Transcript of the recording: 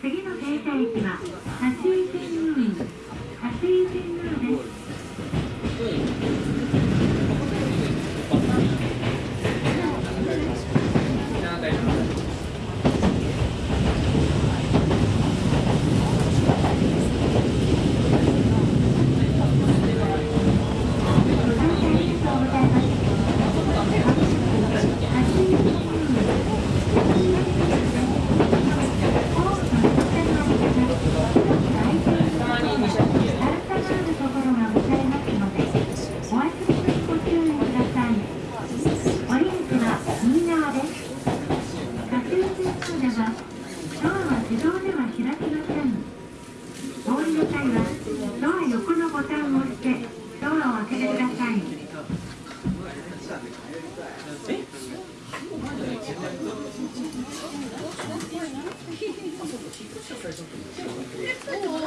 次の停車駅は立ちお降りの際はドア横のボタンを押してドアを開けてください。